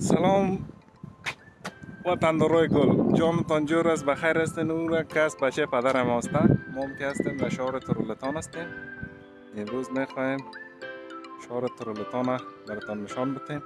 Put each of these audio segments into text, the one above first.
سلام. وطندارای گل. جامتان جور است بخیر هستین را که از بچه هستن ما هم که هستیم در شهر ترولتان هستیم. امروز می‌خوایم شهر ترولتان را براتان نشان بتیم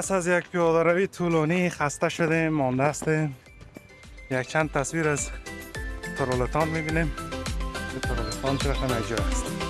پس از یک پیاده روی طولانی خسته شدیم مانده هستیم. یک چند تصویر از ترولتان می‌بینیم. ترولتان چرا جای است؟